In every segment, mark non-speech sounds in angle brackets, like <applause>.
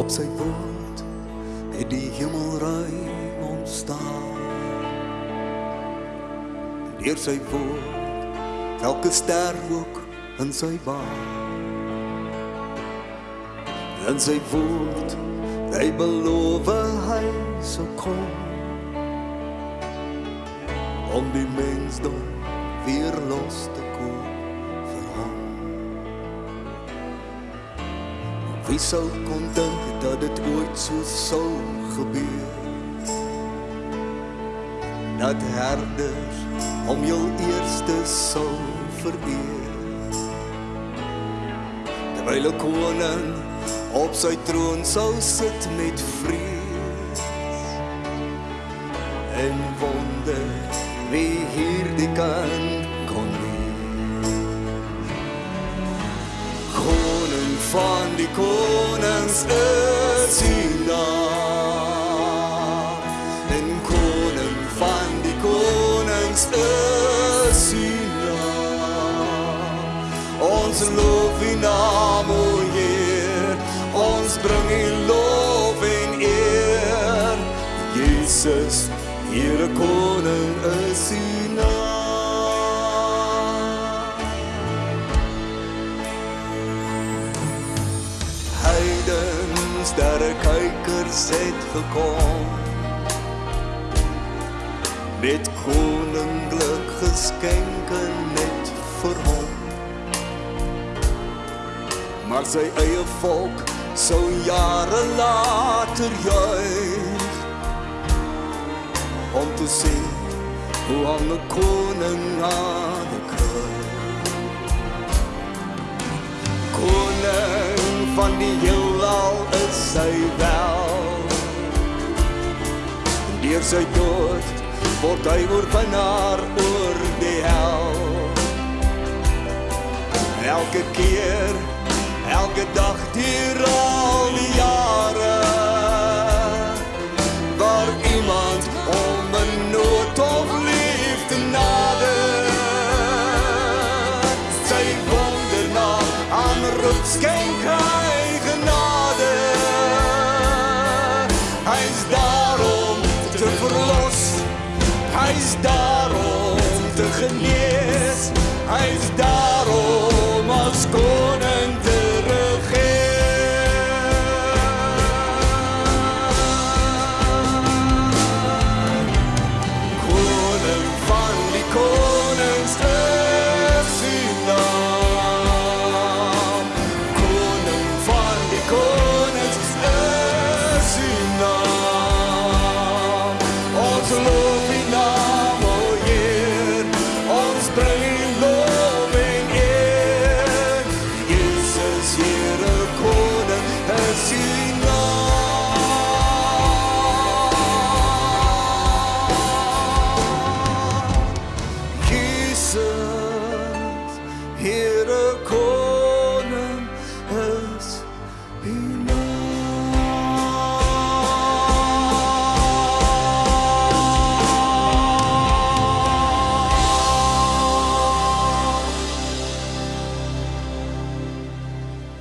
Op sy woord het die hemelruim ontstaan. Deur sy woord elke ster ook in sy baan. En sy woord hy beloof hy sal kom om die mensdom weer los te koop Wie sou kon dink dat dit ooit so sou gebeur? Dat herders om jou eerste sou vereer. Terwyl 'n koning op sy troon sou sit met vrees en wonder wie hierdie kan van die konings is hy naam. En koning van die konings is hy naam. Ons loof u naam, o Heer, ons bring u lof en eer. Jesus, Here koning is u Heidens, sterre kykers het gekom met koninklik geskenke net vir hom. Maar sy eie volk sou jare later juig om te sien hoe aan 'n koning aan die kruis. Koning van die heelal is sy wel. Deur sy dood word hy oorwinnaar oor die hel. Elke keer, elke dag deur al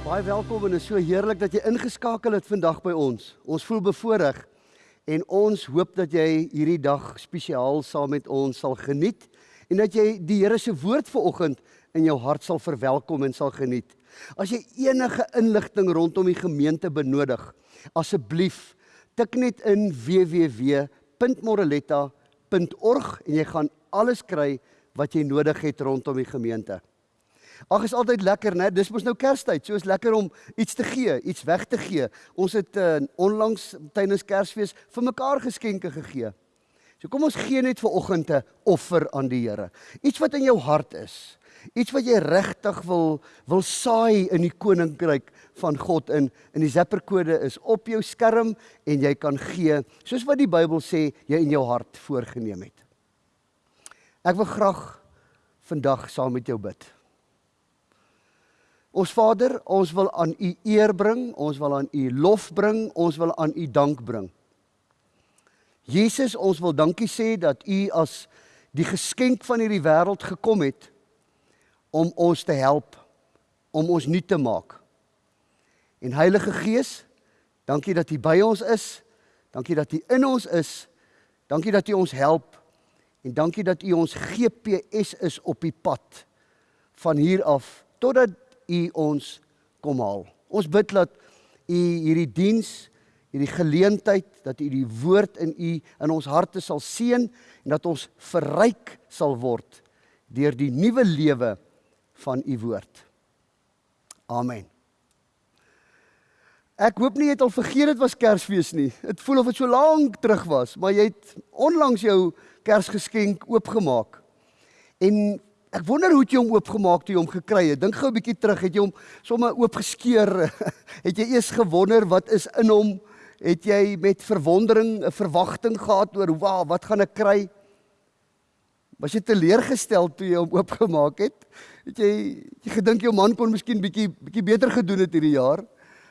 Baie welkom en is so heerlik dat jy ingeskakel het vandag by ons. Ons voel bevoorreg en ons hoop dat jy hierdie dag spesiaal saam met ons sal geniet en dat jy die Here se woord vanoggend in jou hart sal verwelkom en sal geniet. As jy enige inligting rondom die gemeente benodig, asseblief tik net in www.moreletta.org en jy gaan alles kry wat jy nodig het rondom die gemeente. Ag is altyd lekker, né? Dis mos nou Kerstyd, so is lekker om iets te gee, iets weg te gee. Ons het uh, onlangs tydens Kersfees vir mekaar geskenke gegee. So kom ons gee net vir oggend 'n offer aan die Here. Iets wat in jou hart is. Iets wat jy regtig wil wil saai in die koninkryk van God in. In die Zapper-kode is op jou skerm en jy kan gee soos wat die Bybel sê jy in jou hart voorgenem het. Ek wil graag vandag saam met jou bid. Ons Vader, ons wil aan U eer bring, ons wil aan U lof bring, ons wil aan U dank bring. Jesus, ons wil dankie sê dat U as die geskenk van hierdie wêreld gekom het om ons te help, om ons nuut te maak. En Heilige Gees, Dankie dat U by ons is. Dankie dat U in ons is. Dankie dat U ons help. En dankie dat U ons GPS is op die pad van hier af totdat U ons kom haal. Ons bid dat U hierdie diens, hierdie geleentheid dat U die woord in U in ons harte sal seën en dat ons verryk sal word deur die nuwe lewe van U woord. Amen. Ek hoop nie jy het al vergeet dit was Kersfees nie. Dit voel of dit so lank terug was, maar jy het onlangs jou Kersgeskenk oopgemaak. En ek wonder hoe het jy hom oopgemaak toe jy hom gekry het? Dink gou 'n bietjie terug, het jy hom sommer oopgeskeur? <laughs> het jy eers gewonder wat is in hom? Het jy met verwondering 'n verwagting gehad oor wow, wat gaan ek kry? Was jy teleurgestel toe jy hom oopgemaak het? Het jy het jy gedink jou man kon miskien bietjie bietjie beter gedoen het hierdie jaar?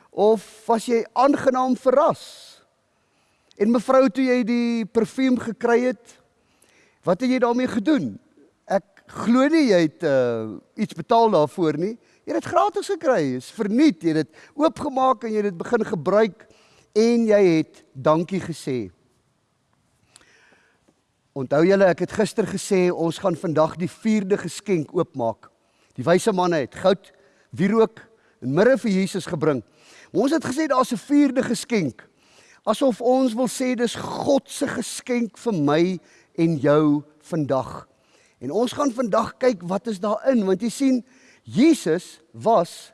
Of was jy aangenaam verras? En mevrou toe jy die parfuum gekry het, wat het jy daarmee gedoen? Glo nie jy het uh, iets betaal daarvoor nie. Jy het dit gratis gekry. Dit is verniet. Jy het dit oopgemaak en jy het dit begin gebruik en jy het dankie gesê. Onthou julle, ek het gister gesê ons gaan vandag die 4de geskenk oopmaak. Die wyse manne het goud, wierook en mirre vir Jesus gebring. Ons het gesê daar's 'n vierde geskenk. Asof ons wil sê dis God se geskenk vir my en jou vandag. En ons gaan vandag kyk wat is daarin want jy sien Jesus was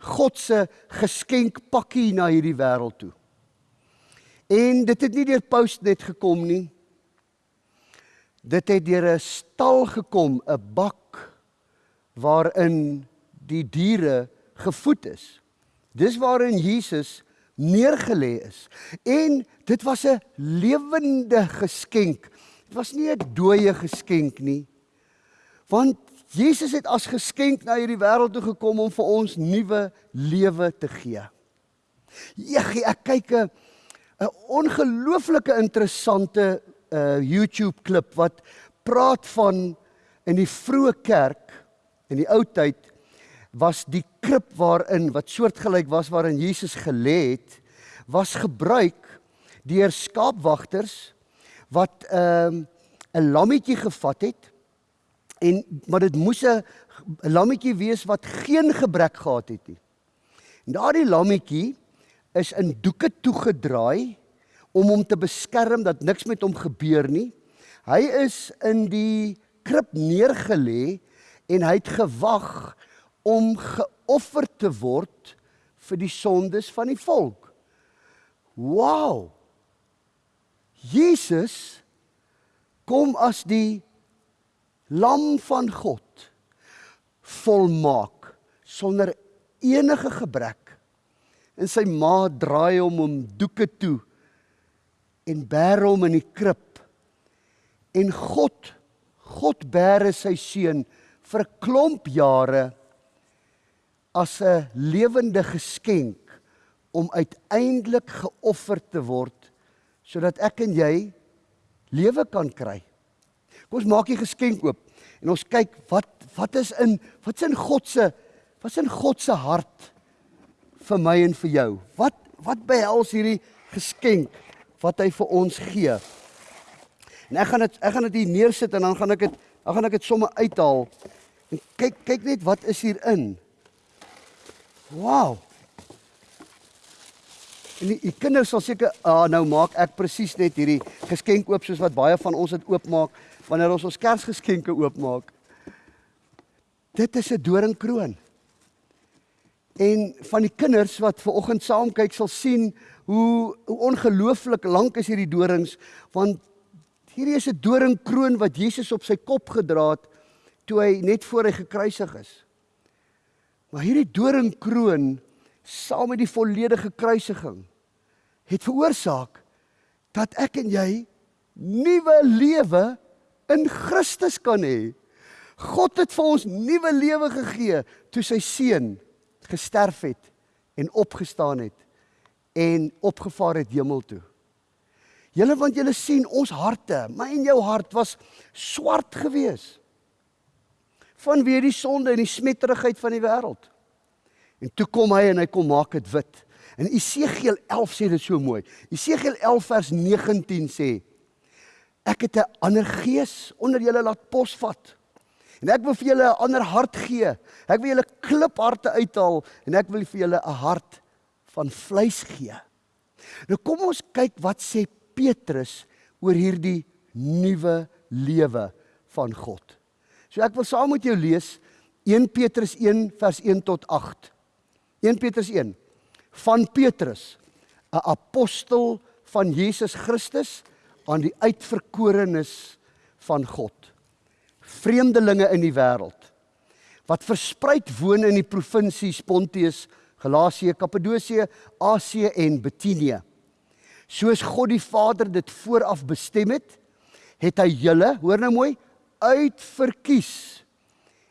God se geskenkpakkie na hierdie wêreld toe. En dit het nie deur post net gekom nie. Dit het deur 'n stal gekom, 'n bak waarin die diere gevoed is. Dis waarin Jesus neergelê is. En dit was 'n lewende geskenk. Dit was nie 'n dooie geskenk nie. Want Jesus het as geskenk na hierdie wêreld toe gekom om vir ons nuwe lewe te gee. Jeggie, ek kyk 'n 'n ongelooflike interessante uh YouTube klip wat praat van in die vroeë kerk in die ou tyd was die krib waarin wat soortgelyk was waarin Jesus gelê het, was gebruik deur skaapwagters wat ehm, 'n um, lammetjie gevat het en maar dit moes 'n lammetjie wees wat geen gebrek gehad het nie. En daardie lammetjie is in doeke toegedraai om hom te beskerm dat niks met hom gebeur nie. Hy is in die krib neergelê en hy het gewag om geoffer te word vir die sondes van die volk. Wow! Jesus kom as die lam van God volmaak sonder enige gebrek. En sy ma draai hom om doeke toe en bær hom in die krib. En God God bære sy seun vir 'n klomp jare as 'n lewende geskenk om uiteindelik geoffer te word sodat ek en jy lewe kan kry. Kom ons maak die geskenk oop en ons kyk wat wat is in wat's in God se wat's in God se hart vir my en vir jou. Wat wat behels hierdie geskenk wat hy vir ons gee? En ek gaan dit ek gaan dit hier neersit en dan gaan ek dit dan gaan ek dit sommer uithaal. En kyk kyk net wat is hierin. Wow. En die, die kinders sal seker ah nou maak ek presies net hierdie geskenk oop soos wat baie van ons dit oopmaak wanneer ons ons Kersgeskenke oopmaak. Dit is 'n doringkroon. En van die kinders wat ver oggend saam kyk sal sien hoe hoe ongelooflik lank is hierdie dorings want hierdie is 'n doringkroon wat Jesus op sy kop gedra het toe hy net voor hy gekruisig is. Maar hierdie doringkroon saam met die volledige kruisiging het veroorsaak dat ek en jy nuwe lewe in Christus kan hê. God het vir ons nuwe lewe gegee toe sy seun gesterf het en opgestaan het en opgevaar het hemel toe. Julle want julle sien ons harte, my en jou hart was swart geweest vanweë die sonde en die smetterigheid van die wêreld. En toe kom hy en hy kom maak dit wit. En Esegiel 11 sê dit so mooi. Esegiel 11 vers 19 sê: Ek het 'n ander gees onder julle laat posvat. En ek wil vir julle 'n ander hart gee. Ek wil julle klipharte uithaal en ek wil vir julle 'n hart van vleis gee. Nou kom ons kyk wat sê Petrus oor hierdie nuwe lewe van God. So ek wil saam met jou lees 1 Petrus 1 vers 1 tot 8. 1 Petrus 1 van Petrus, 'n apostel van Jesus Christus aan die uitverkorenes van God. Vreemdelinge in die wêreld wat verspreid woon in die provinsies Pontius, Galasië, Kappadosie, Asië en Bitinië. Soos God die Vader dit vooraf bestem het, het hy julle, hoor nou mooi, uitverkies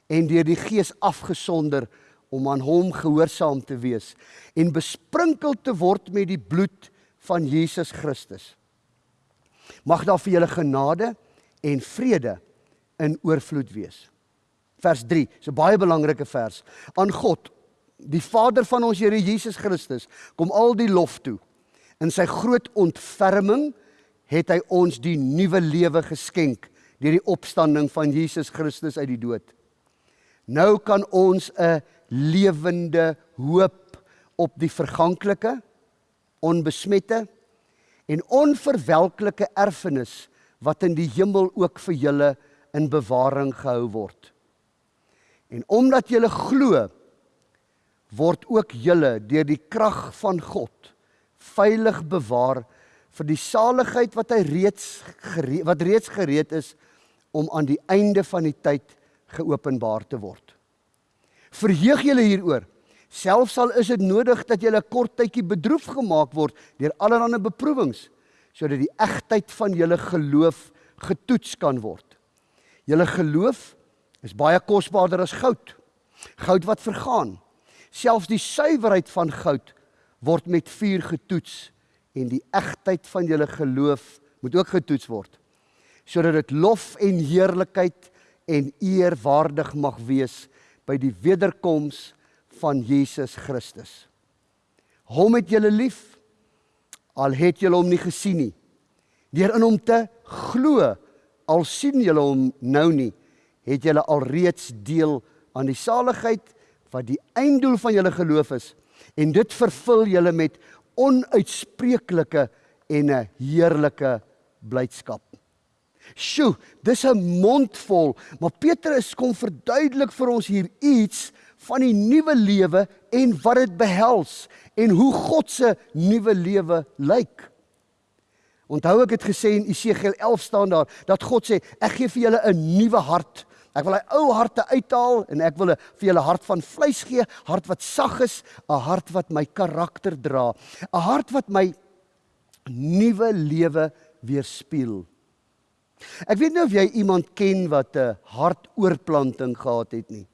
en deur die Gees afgesonder om aan hom gehoorsaam te wees en besprinkel te word met die bloed van Jesus Christus. Mag daar vir julle genade en vrede in oorvloed wees. Vers 3, is 'n baie belangrike vers. Aan God, die Vader van ons Here Jesus Christus, kom al die lof toe. In sy groot ontferming het hy ons die nuwe lewe geskenk deur die opstanding van Jesus Christus uit die dood. Nou kan ons 'n lewende hoop op die verganklike, onbesmette en onverwelklike erfenis wat in die hemel ook vir julle in bewaring gehou word. En omdat julle glo, word ook julle deur die krag van God veilig bewaar vir die saligheid wat hy reeds gereed, wat reeds gereed is om aan die einde van die tyd geopenbaar te word. Verheug julle hieroor. Selfs al is dit nodig dat julle 'n kort tydjie bedroef gemaak word deur allerlei beproewings sodat die egtheid van julle geloof getoets kan word. Julle geloof is baie kosbaarder as goud. Goud wat vergaan. Selfs die suiwerheid van goud word met vuur getoets en die egtheid van julle geloof moet ook getoets word sodat dit lof en heerlikheid en eer waardig mag wees by die wederkoms van Jesus Christus. Hom het julle lief al het julle hom nie gesien nie. Deur in hom te glo al sien julle hom nou nie, het julle alreeds deel aan die saligheid wat die einddoel van julle geloof is en dit vervul julle met onuitspreeklike en 'n heerlike blydskap. Sjoe, dis 'n mondvol, maar Petrus kom verduidelik vir ons hier iets van die nuwe lewe en wat dit behels en hoe God se nuwe lewe lyk. Onthou ek het gesê in Esegiel 11 staan daar dat God sê ek gee vir julle 'n nuwe hart. Ek wil hy ou harte uithaal en ek wil vir julle hart van vleis gee, hart wat sag is, 'n hart wat my karakter dra, 'n hart wat my nuwe lewe weerspieël. Ek weet nie of jy iemand ken wat 'n hartoorplanting gehad het nie.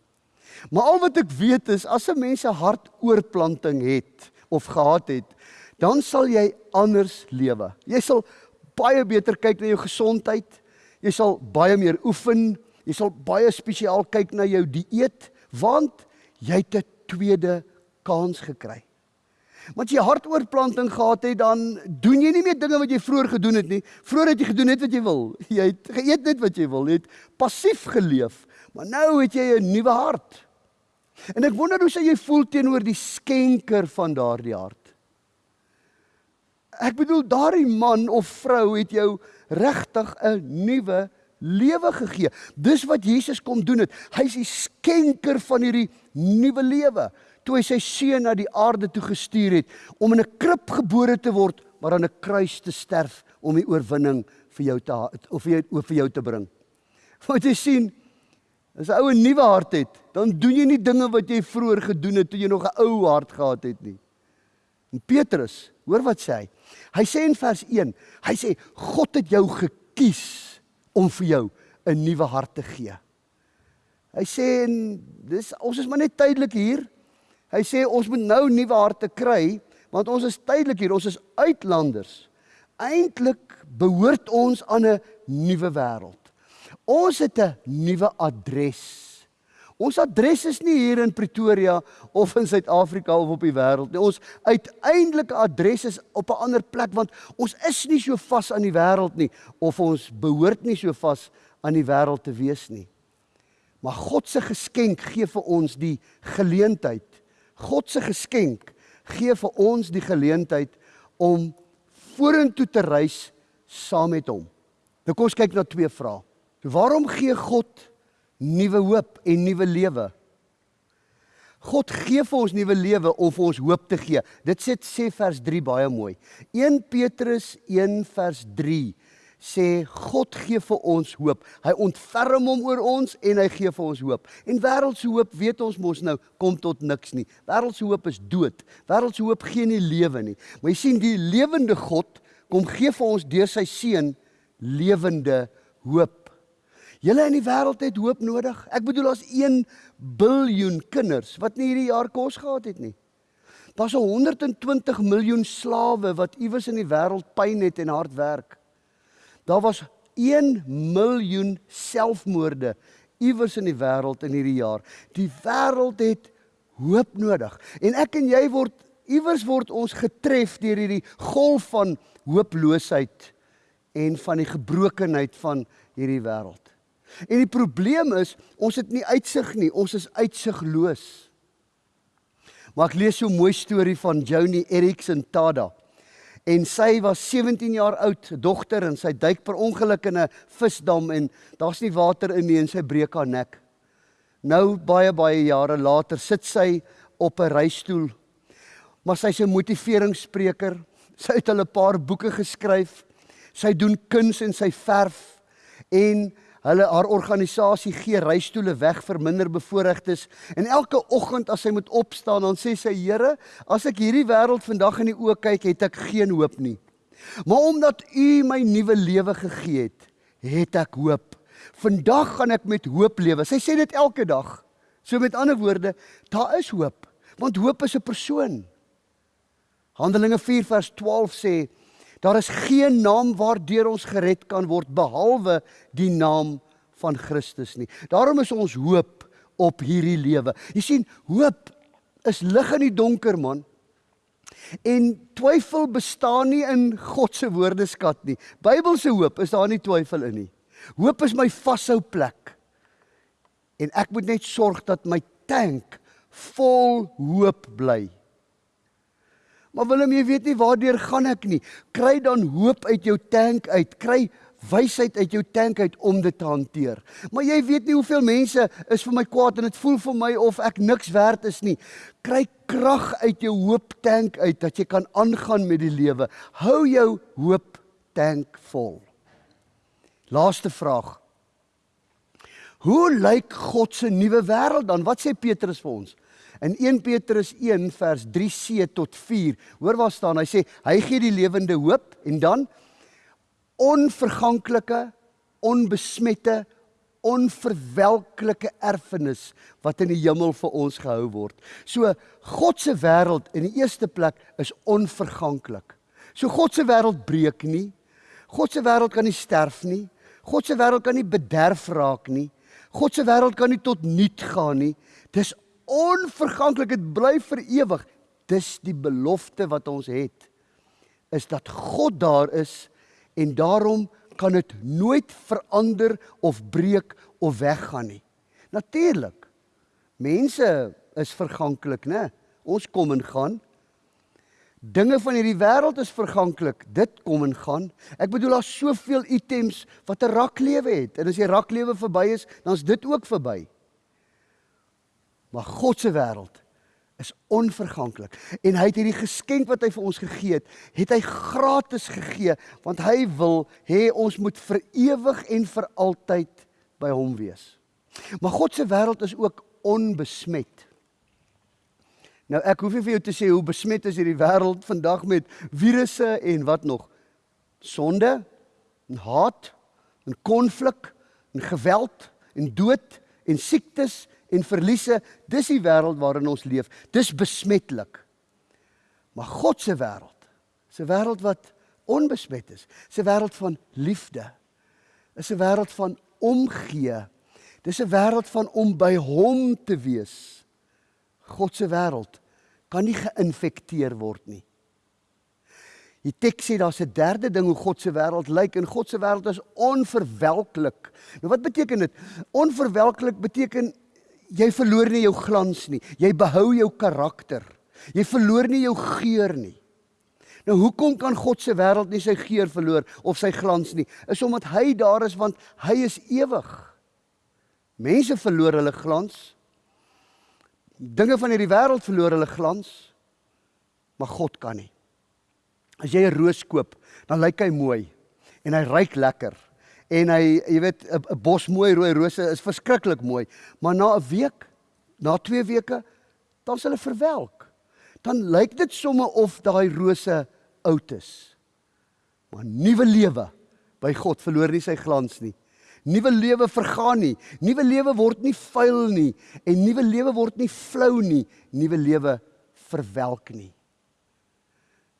Maar al wat ek weet is as 'n mens 'n hartoorplanting het of gehad het, dan sal jy anders lewe. Jy sal baie beter kyk na jou gesondheid. Jy sal baie meer oefen. Jy sal baie spesiaal kyk na jou dieet want jy het 'n tweede kans gekry. Want jy hartoortplanting gehad het, dan doen jy nie meer dinge wat jy vroeër gedoen het nie. Vroeër het jy gedoen net wat jy wil. <laughs> Jy het geëet net wat jy wil. Jy het passief geleef. Maar nou het jy 'n nuwe hart. En ek wonder hoe sou jy voel teenoor die skenker van daardie hart? Ek bedoel daardie man of vrou het jou regtig 'n nuwe lewe gegee. Dis wat Jesus kom doen het. Hy's die skenker van hierdie nuwe lewe toe hy sy seun na die aarde toe gestuur het om in 'n krib gebore te word, maar aan 'n kruis te sterf om die oorwinning vir jou te of vir jou vir jou te bring. <laughs> Want jy sien, as 'n ou 'n nuwe hart het, dan doen jy nie dinge wat jy vroeër gedoen het toe jy nog 'n ou hart gehad het nie. En Petrus, hoor wat sê hy? Hy sê in vers 1, hy sê God het jou gekies om vir jou 'n nuwe hart te gee. Hy sê en dis ons is maar net tydelik hier. Hy sê ons moet nou nuwe harte kry want ons is tydelik hier, ons is uitlanders. Eintlik behoort ons aan 'n nuwe wêreld. Ons het 'n nuwe adres. Ons adres is nie hier in Pretoria of in Suid-Afrika of op die wêreld nie. Ons uiteindelike adres is op 'n ander plek want ons is nie so vas aan die wêreld nie of ons behoort nie so vas aan die wêreld te wees nie. Maar God se geskenk gee vir ons die geleentheid. God se geskenk gee vir ons die geleentheid om vorentoe te reis saam met hom. Nou kom ons kyk na twee vrae. Waarom gee God nuwe hoop en nuwe lewe. God gee vir ons nuwe lewe om vir ons hoop te gee. Dit sê sê vers 3 baie mooi. 1 Petrus 1 vers 3 sê God gee vir ons hoop. Hy ontferm hom oor ons en hy gee vir ons hoop. En wêreldse hoop weet ons mos nou kom tot niks nie. Wêreldse hoop is dood. Wêreldse hoop gee nie lewe nie. Maar jy sien die lewende God kom gee vir ons deur sy seun lewende hoop. Julle in die wêreld het hoop nodig. Ek bedoel as 1 biljoen kinders wat nie hierdie jaar kos gehad het nie. Daar's 120 miljoen slawe wat iewers in die wêreld pyn het en hard werk. Daar was 1 miljoen selfmoorde iewers in die wêreld in hierdie jaar. Die wêreld het hoop nodig. En ek en jy word iewers word ons getref deur hierdie golf van hooploosheid en van die gebrokenheid van hierdie wêreld. En die probleem is, ons het nie uitsig nie, ons is uitsigloos. Maar ek lees so 'n mooi storie van Joni Erickson Tada. En sy was 17 jaar oud, dogter en sy duik per ongeluk in 'n visdam en daar's nie water in nie en sy breek haar nek. Nou baie baie jare later sit sy op 'n reistool. Maar sy's 'n motiveringsspreker. Sy het al 'n paar boeke geskryf. Sy doen kuns en sy verf en Hulle haar organisasie gee reistoele weg vir minderbevoorregtes en elke oggend as sy moet opstaan dan sê sy Here, as ek hierdie wêreld vandag in die oë kyk, het ek geen hoop nie. Maar omdat U my nuwe lewe gegee het, het ek hoop. Vandag gaan ek met hoop lewe. Sy sê dit elke dag. So met ander woorde, daar is hoop, want hoop is 'n persoon. Handelinge 4 vers 12 sê Daar is geen naam waardeur ons gered kan word behalwe die naam van Christus nie. Daarom is ons hoop op hierdie lewe. Jy sien, hoop is lig in die donker man. En twyfel bestaan nie in God se woordeskat nie. Bybelse hoop is daar nie twyfel in nie. Hoop is my vashou plek. En ek moet net sorg dat my tank vol hoop bly. Maar Willem, jy weet nie waardeur gaan ek nie. Kry dan hoop uit jou tank uit. Kry wysheid uit jou tank uit om dit te hanteer. Maar jy weet nie hoeveel mense is vir my kwaad en dit voel vir my of ek niks werd is nie. Kry krag uit jou hoop tank uit dat jy kan aangaan met die lewe. Hou jou hoop tank vol. Laaste vraag. Hoe lyk God se nuwe wêreld dan? Wat sê Petrus vir ons? In 1 Petrus 1 vers 3c tot 4. Hoor waar staan? Hy sê hy gee die lewende hoop en dan onverganklike, onbesmette, onverwelklike erfenis wat in die hemel vir ons gehou word. So God se wêreld in die eerste plek is onverganklik. So God se wêreld breek nie. God se wêreld kan nie sterf nie. God se wêreld kan nie bederf raak nie. God se wêreld kan nie tot niet gaan nie. Dis onverganklik, dit bly vir ewig. Dis die belofte wat ons het is dat God daar is en daarom kan dit nooit verander of breek of weggaan nie. Natuurlik. Mense is verganklik, né? Ons kom en gaan. Dinge van hierdie wêreld is verganklik. Dit kom en gaan. Ek bedoel daar's soveel items wat 'n raklewe het en as die raklewe verby is, dan is dit ook verby. Maar God se wêreld is onverganklik en hy het hierdie geskenk wat hy vir ons gegee het, het hy gratis gegee want hy wil hê ons moet vir ewig en vir altyd by hom wees. Maar God se wêreld is ook onbesmet. Nou ek hoef nie vir jou te sê hoe besmet is hierdie wêreld vandag met virusse en wat nog sonde en haat en konflik en geweld en dood en siektes en verliese, dis die wêreld waarin ons leef. Dis besmetlik. Maar God se wêreld, se wêreld wat onbesmet is, se wêreld van liefde, is 'n wêreld van omgee. Dis 'n wêreld van om by hom te wees. God se wêreld kan nie geïnfekteer word nie. Die teks sê daar's 'n derde ding hoe God se wêreld lyk en God se wêreld is onverwelklik. Nou wat beteken dit? Onverwelklik beteken jy verloor nie jou glans nie. Jy behou jou karakter. Jy verloor nie jou geur nie. Nou hoekom kan God se wêreld nie sy geur verloor of sy glans nie? Is omdat hy daar is want hy is ewig. Mense verloor hulle glans. Dinge van hierdie wêreld verloor hulle glans. Maar God kan nie. As jy 'n roos koop, dan lyk hy mooi en hy ruik lekker. En hy, jy weet, 'n bos mooi rooi rose is verskriklik mooi, maar na 'n week, na 2 weke, dan sal hulle verwelk. Dan lyk dit somme of daai rose oud is. Maar nuwe lewe by God verloor nie sy glans nie. Nuwe lewe vergaan nie. Nuwe lewe word nie vuil nie en nuwe lewe word nie flou nie. Nuwe lewe verwelk nie.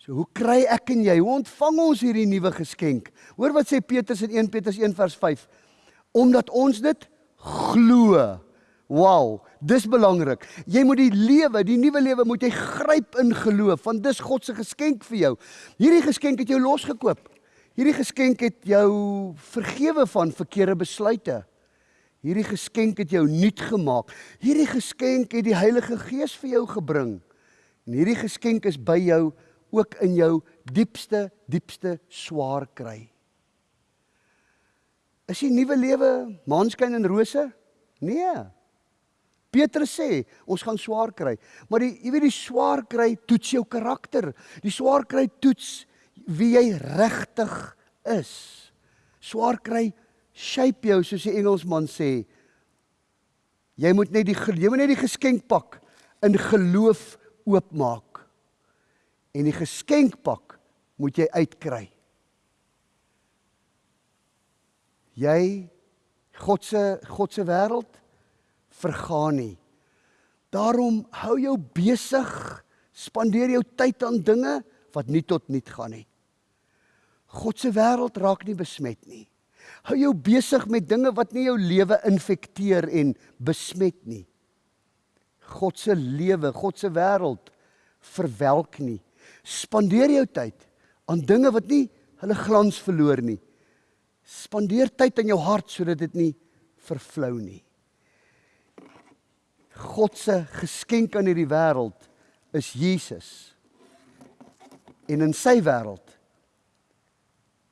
So hoe kry ek en jy? Hoe ontvang ons hierdie nuwe geskenk? Hoor wat sê Petrus in 1 Petrus 1 vers 5. Omdat ons dit glo. Wow, dis belangrik. Jy moet die lewe, die nuwe lewe moet jy gryp in geloof, want dis God se geskenk vir jou. Hierdie geskenk het jou losgekoop. Hierdie geskenk het jou vergewe van verkeerde besluite. Hierdie geskenk het jou nuut gemaak. Hierdie geskenk het die Heilige Gees vir jou gebring. En hierdie geskenk is by jou ook in jou diepste diepste swaar kry. Is die nuwe lewe maanskyn en rose? Nee. Petrus sê ons gaan swaar kry, maar die jy weet die swaar kry toets jou karakter. Die swaar kry toets wie jy regtig is. Swaar kry shape jou soos die Engelsman sê. Jy moet net die jy moet net die geskenk pak in geloof oopmaak en die geskenkpak moet jy uitkry. Jy God se God se wêreld vergaan nie. Daarom hou jou besig, spandeer jou tyd aan dinge wat nie tot nut gaan nie. God se wêreld raak nie besmet nie. Hou jou besig met dinge wat nie jou lewe infekteer en besmet nie. God se lewe, God se wêreld verwelk nie. Spandeer jou tyd aan dinge wat nie hulle glans verloor nie. Spandeer tyd in jou hart sodat dit nie vervlou nie. God se geskenk aan hierdie wêreld is Jesus. En in sy wêreld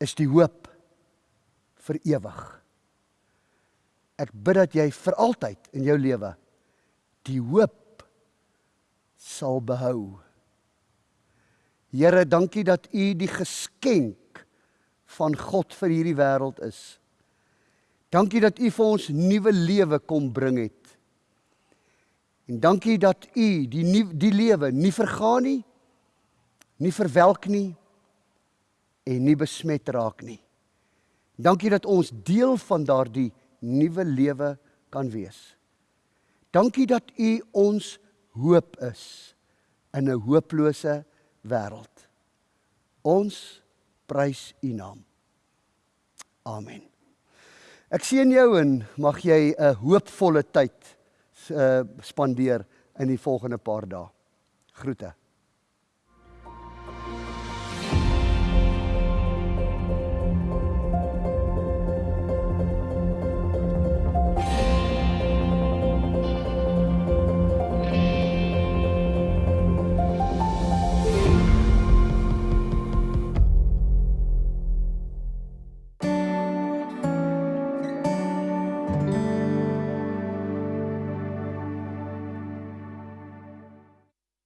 is die hoop vir ewig. Ek bid dat jy vir altyd in jou lewe die hoop sal behou. Here, dankie dat U die geskenk van God vir hierdie wêreld is. Dankie dat U vir ons nuwe lewe kom bring het. En dankie dat U die nie, die lewe nie vergaan nie, nie verwelk nie en nie besmet raak nie. Dankie dat ons deel van daardie nuwe lewe kan wees. Dankie dat U ons hoop is in 'n hooplose wêreld. Ons prys U naam. Amen. Ek sien jou en mag jy 'n hoopvolle tyd uh, spandeer in die volgende paar dae. Groete.